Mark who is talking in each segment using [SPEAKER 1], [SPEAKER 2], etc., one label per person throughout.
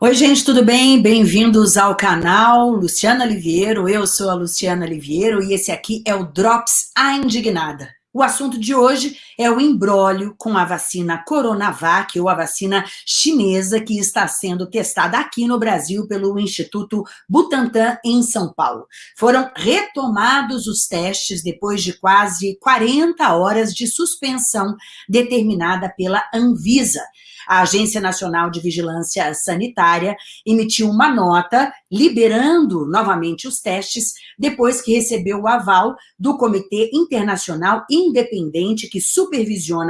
[SPEAKER 1] Oi, gente, tudo bem? Bem-vindos ao canal Luciana Liviero. Eu sou a Luciana Liviero e esse aqui é o Drops A Indignada. O assunto de hoje é o embrólio com a vacina Coronavac, ou a vacina chinesa, que está sendo testada aqui no Brasil pelo Instituto Butantan, em São Paulo. Foram retomados os testes depois de quase 40 horas de suspensão determinada pela Anvisa a Agência Nacional de Vigilância Sanitária emitiu uma nota liberando novamente os testes depois que recebeu o aval do Comitê Internacional Independente que supervisiona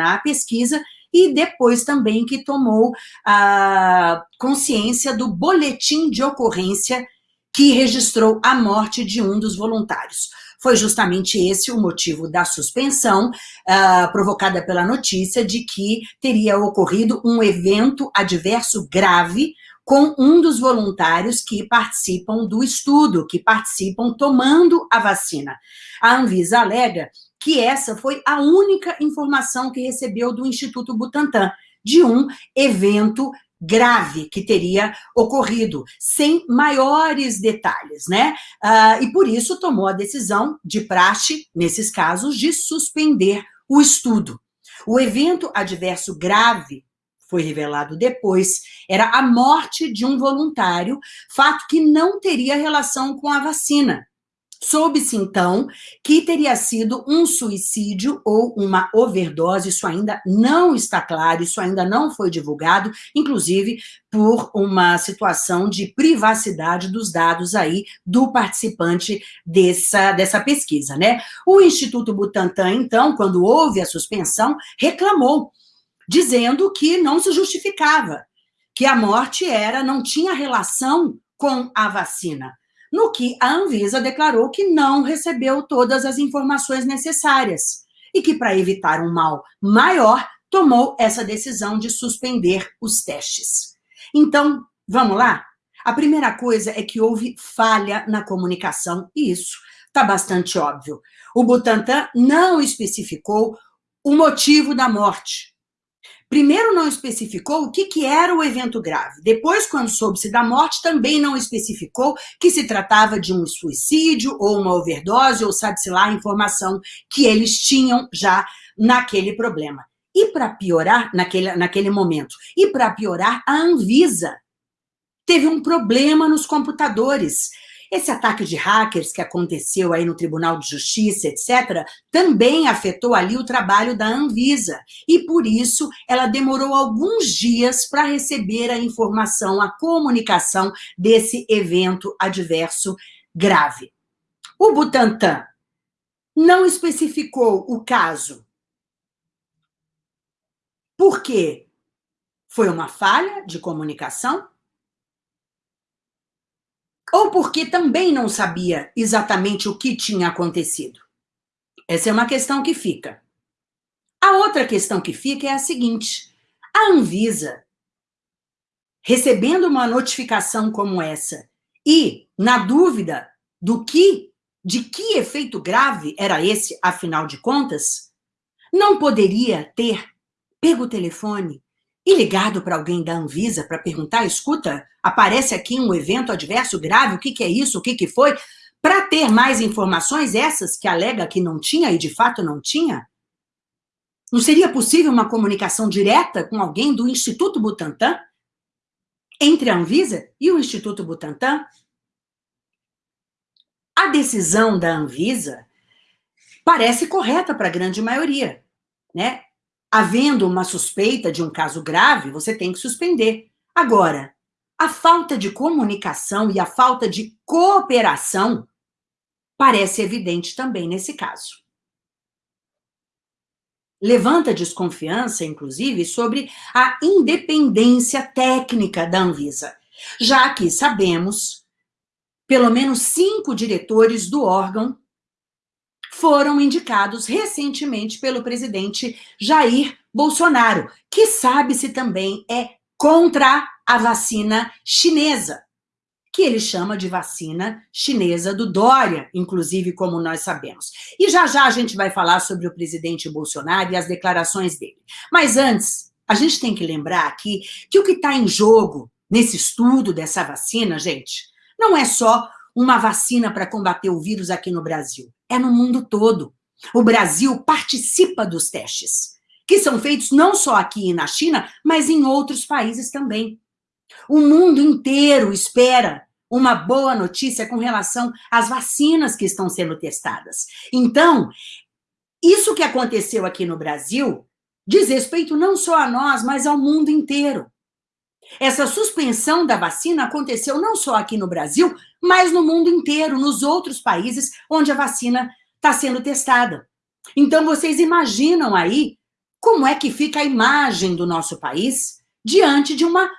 [SPEAKER 1] a pesquisa e depois também que tomou a consciência do boletim de ocorrência que registrou a morte de um dos voluntários. Foi justamente esse o motivo da suspensão, uh, provocada pela notícia de que teria ocorrido um evento adverso grave com um dos voluntários que participam do estudo, que participam tomando a vacina. A Anvisa alega que essa foi a única informação que recebeu do Instituto Butantan, de um evento grave que teria ocorrido, sem maiores detalhes, né? Ah, e por isso tomou a decisão de praxe, nesses casos, de suspender o estudo. O evento adverso grave foi revelado depois, era a morte de um voluntário, fato que não teria relação com a vacina. Soube-se, então, que teria sido um suicídio ou uma overdose, isso ainda não está claro, isso ainda não foi divulgado, inclusive por uma situação de privacidade dos dados aí do participante dessa, dessa pesquisa, né? O Instituto Butantan, então, quando houve a suspensão, reclamou, dizendo que não se justificava, que a morte era, não tinha relação com a vacina no que a Anvisa declarou que não recebeu todas as informações necessárias e que, para evitar um mal maior, tomou essa decisão de suspender os testes. Então, vamos lá? A primeira coisa é que houve falha na comunicação, e isso está bastante óbvio. O Butantan não especificou o motivo da morte, Primeiro não especificou o que, que era o evento grave. Depois, quando soube-se da morte, também não especificou que se tratava de um suicídio ou uma overdose, ou sabe-se lá a informação que eles tinham já naquele problema. E para piorar, naquele, naquele momento, e para piorar, a Anvisa teve um problema nos computadores. Esse ataque de hackers que aconteceu aí no Tribunal de Justiça, etc., também afetou ali o trabalho da Anvisa. E por isso ela demorou alguns dias para receber a informação, a comunicação desse evento adverso grave. O Butantan não especificou o caso. Por quê? Foi uma falha de comunicação? Ou porque também não sabia exatamente o que tinha acontecido? Essa é uma questão que fica. A outra questão que fica é a seguinte, a Anvisa, recebendo uma notificação como essa, e, na dúvida do que, de que efeito grave era esse, afinal de contas, não poderia ter pego o telefone e ligado para alguém da Anvisa para perguntar, escuta, aparece aqui um evento adverso grave, o que, que é isso, o que, que foi? Para ter mais informações, essas que alega que não tinha e de fato não tinha? Não seria possível uma comunicação direta com alguém do Instituto Butantan? Entre a Anvisa e o Instituto Butantan? A decisão da Anvisa parece correta para a grande maioria, né? Havendo uma suspeita de um caso grave, você tem que suspender. Agora, a falta de comunicação e a falta de cooperação parece evidente também nesse caso. Levanta desconfiança, inclusive, sobre a independência técnica da Anvisa, já que sabemos pelo menos cinco diretores do órgão foram indicados recentemente pelo presidente Jair Bolsonaro, que sabe-se também é contra a vacina chinesa, que ele chama de vacina chinesa do Dória, inclusive, como nós sabemos. E já já a gente vai falar sobre o presidente Bolsonaro e as declarações dele. Mas antes, a gente tem que lembrar aqui que o que está em jogo nesse estudo dessa vacina, gente, não é só uma vacina para combater o vírus aqui no Brasil, é no mundo todo. O Brasil participa dos testes, que são feitos não só aqui na China, mas em outros países também. O mundo inteiro espera uma boa notícia com relação às vacinas que estão sendo testadas. Então, isso que aconteceu aqui no Brasil diz respeito não só a nós, mas ao mundo inteiro. Essa suspensão da vacina aconteceu não só aqui no Brasil, mas no mundo inteiro, nos outros países onde a vacina está sendo testada. Então, vocês imaginam aí como é que fica a imagem do nosso país diante de uma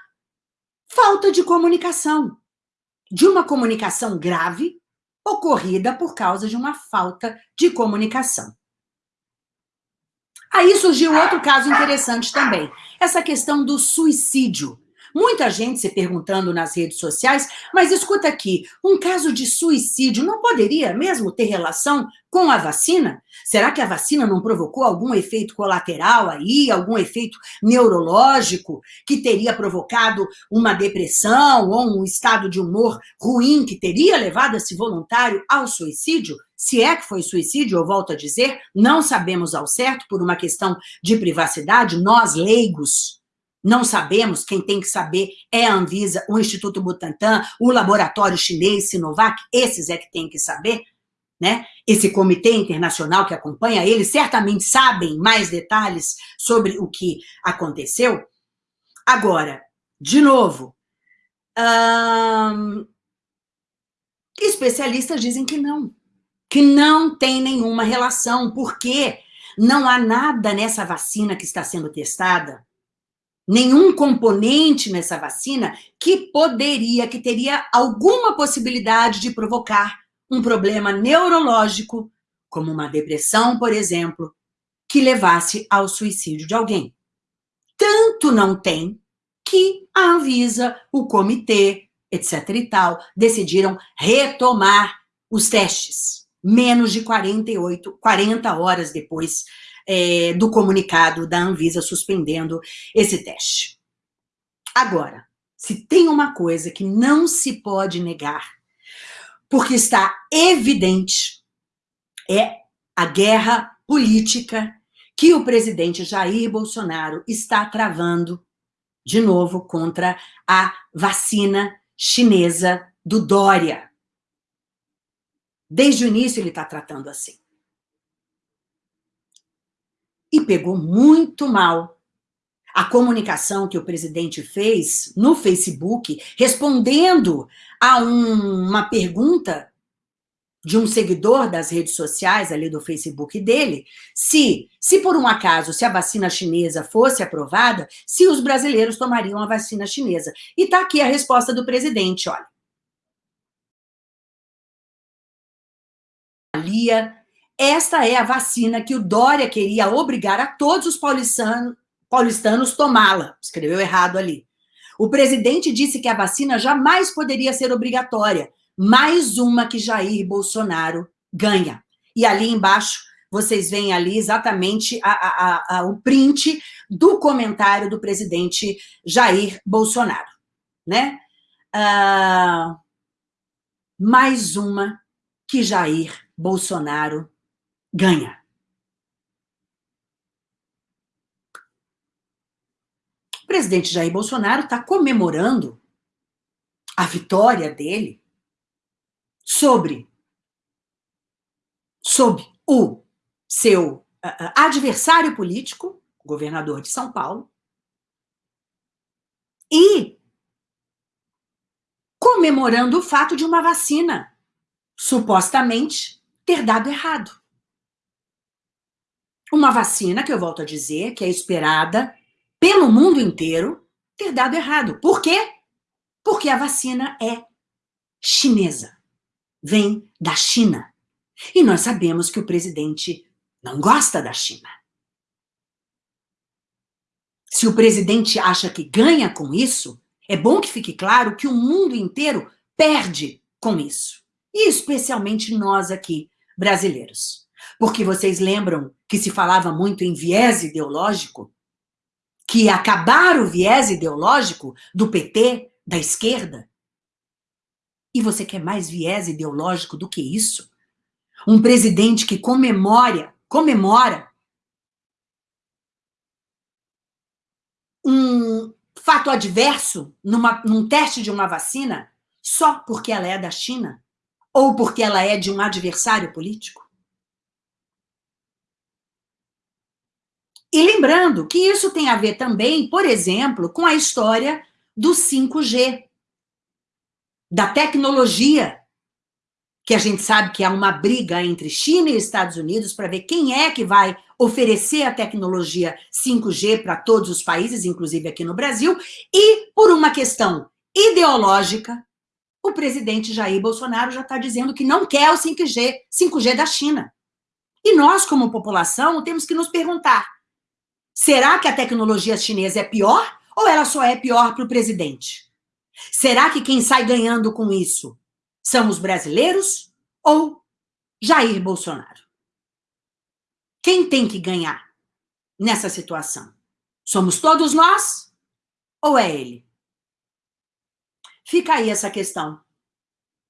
[SPEAKER 1] falta de comunicação, de uma comunicação grave ocorrida por causa de uma falta de comunicação. Aí surgiu outro caso interessante também, essa questão do suicídio. Muita gente se perguntando nas redes sociais, mas escuta aqui, um caso de suicídio não poderia mesmo ter relação com a vacina? Será que a vacina não provocou algum efeito colateral aí, algum efeito neurológico que teria provocado uma depressão ou um estado de humor ruim que teria levado esse voluntário ao suicídio? Se é que foi suicídio, eu volto a dizer, não sabemos ao certo por uma questão de privacidade, nós leigos não sabemos, quem tem que saber é a Anvisa, o Instituto Butantan, o laboratório chinês Sinovac, esses é que tem que saber, né? Esse comitê internacional que acompanha eles certamente sabem mais detalhes sobre o que aconteceu. Agora, de novo, hum, especialistas dizem que não, que não tem nenhuma relação, porque não há nada nessa vacina que está sendo testada nenhum componente nessa vacina que poderia, que teria alguma possibilidade de provocar um problema neurológico, como uma depressão, por exemplo, que levasse ao suicídio de alguém. Tanto não tem que a Anvisa, o comitê, etc e tal, decidiram retomar os testes, menos de 48, 40 horas depois é, do comunicado da Anvisa suspendendo esse teste. Agora, se tem uma coisa que não se pode negar, porque está evidente, é a guerra política que o presidente Jair Bolsonaro está travando, de novo, contra a vacina chinesa do Dória. Desde o início ele está tratando assim e pegou muito mal a comunicação que o presidente fez no Facebook, respondendo a um, uma pergunta de um seguidor das redes sociais ali do Facebook dele, se, se por um acaso, se a vacina chinesa fosse aprovada, se os brasileiros tomariam a vacina chinesa. E está aqui a resposta do presidente, olha. Esta é a vacina que o Dória queria obrigar a todos os paulistanos, paulistanos tomá-la. Escreveu errado ali. O presidente disse que a vacina jamais poderia ser obrigatória. Mais uma que Jair Bolsonaro ganha. E ali embaixo, vocês veem ali exatamente a, a, a, o print do comentário do presidente Jair Bolsonaro. Né? Ah, mais uma que Jair Bolsonaro ganha. O presidente Jair Bolsonaro está comemorando a vitória dele sobre, sobre o seu adversário político, governador de São Paulo, e comemorando o fato de uma vacina supostamente ter dado errado. Uma vacina, que eu volto a dizer, que é esperada pelo mundo inteiro, ter dado errado. Por quê? Porque a vacina é chinesa. Vem da China. E nós sabemos que o presidente não gosta da China. Se o presidente acha que ganha com isso, é bom que fique claro que o mundo inteiro perde com isso. E especialmente nós aqui, brasileiros. Porque vocês lembram que se falava muito em viés ideológico? Que acabar o viés ideológico do PT, da esquerda? E você quer mais viés ideológico do que isso? Um presidente que comemora, comemora um fato adverso numa, num teste de uma vacina só porque ela é da China? Ou porque ela é de um adversário político? E lembrando que isso tem a ver também, por exemplo, com a história do 5G da tecnologia, que a gente sabe que há uma briga entre China e Estados Unidos para ver quem é que vai oferecer a tecnologia 5G para todos os países, inclusive aqui no Brasil, e por uma questão ideológica, o presidente Jair Bolsonaro já está dizendo que não quer o 5G, 5G da China. E nós, como população, temos que nos perguntar, será que a tecnologia chinesa é pior ou ela só é pior para o presidente? Será que quem sai ganhando com isso são os brasileiros ou Jair Bolsonaro? Quem tem que ganhar nessa situação? Somos todos nós ou é ele? Fica aí essa questão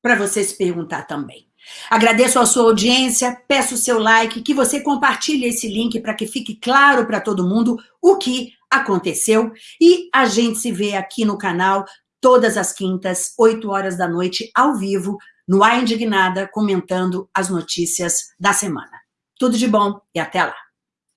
[SPEAKER 1] para você se perguntar também. Agradeço a sua audiência, peço o seu like, que você compartilhe esse link para que fique claro para todo mundo o que aconteceu e a gente se vê aqui no canal todas as quintas, 8 horas da noite, ao vivo, no A Indignada, comentando as notícias da semana. Tudo de bom e até lá.